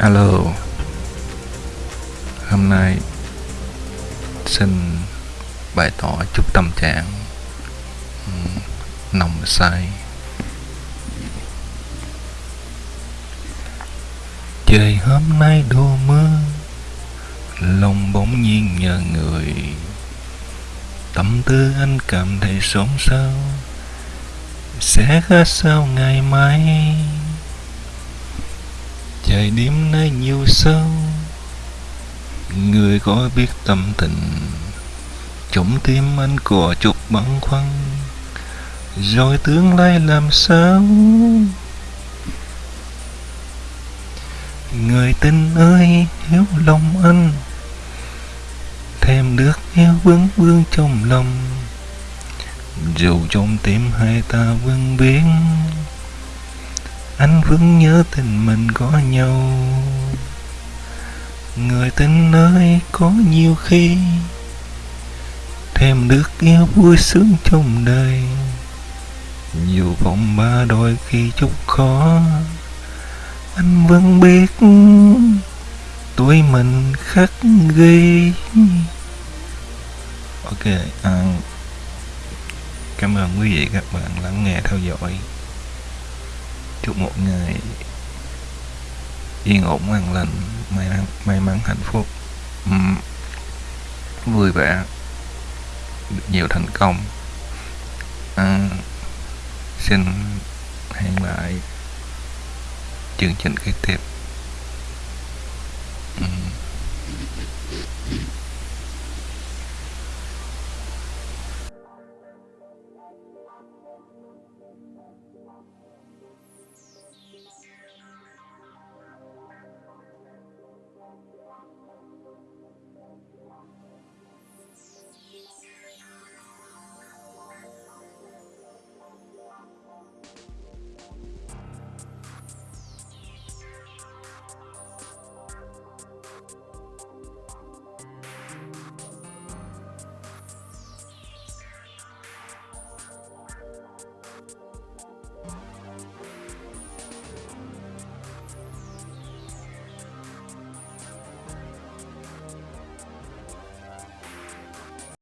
Alo. Hôm nay Xin bày tỏ chút tâm trạng. Nồng say. Trời hôm nay đổ mưa, Lòng bỗng nhiên nhờ người. Tâm tư anh cảm thấy xốn xao. Sẽ khác sao ngày mai? Trời đêm nay nhiều sâu Người có biết tâm tình Trong tim anh có chút băn khoăn. Rồi tương lai làm sao? Người tình ơi hiểu lòng anh. Thêm nước yêu vương vương trong lòng. Dù trong tim hai ta vương biến anh vẫn nhớ tình mình có nhau. Người tình ơi có nhiều khi thêm được yêu vui sướng trong đời. Dù vòng ba đôi khi chút khó anh vẫn biết tuổi mình khắc ghi. Ok à, cảm ơn quý vị các bạn lắng nghe theo dõi chúc một ngày yên ổn an lành may mắn, may mắn hạnh phúc. Vui vẻ được nhiều thành công. À, xin hẹn lại chương trình kế tiếp.